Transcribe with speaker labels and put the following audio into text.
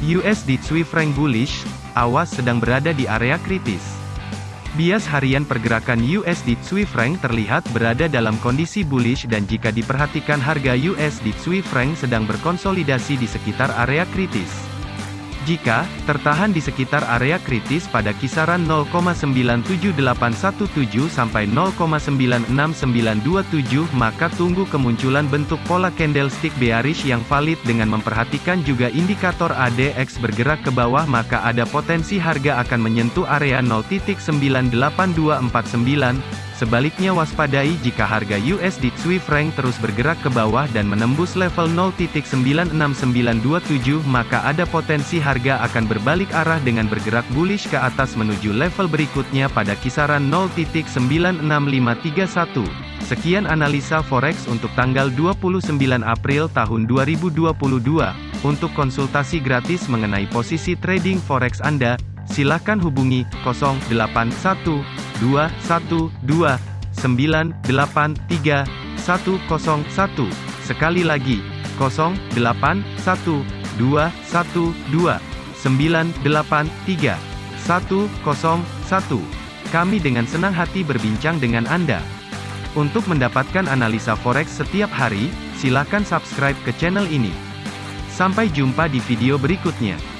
Speaker 1: USD Swiss franc bullish, awas sedang berada di area kritis. Bias harian pergerakan USD Swiss franc terlihat berada dalam kondisi bullish dan jika diperhatikan harga USD Swiss franc sedang berkonsolidasi di sekitar area kritis. Jika tertahan di sekitar area kritis pada kisaran 0,97817 sampai 0,96927 maka tunggu kemunculan bentuk pola candlestick bearish yang valid dengan memperhatikan juga indikator ADX bergerak ke bawah maka ada potensi harga akan menyentuh area 0.98249 Sebaliknya waspadai jika harga USD Swiss franc terus bergerak ke bawah dan menembus level 0.96927 maka ada potensi harga akan berbalik arah dengan bergerak bullish ke atas menuju level berikutnya pada kisaran 0.96531. Sekian analisa forex untuk tanggal 29 April tahun 2022. Untuk konsultasi gratis mengenai posisi trading forex Anda, silakan hubungi 081212 Sekali lagi, 081212983101. Kami dengan senang hati berbincang dengan Anda. Untuk mendapatkan analisa forex setiap hari, silakan subscribe ke channel ini. Sampai jumpa di video berikutnya.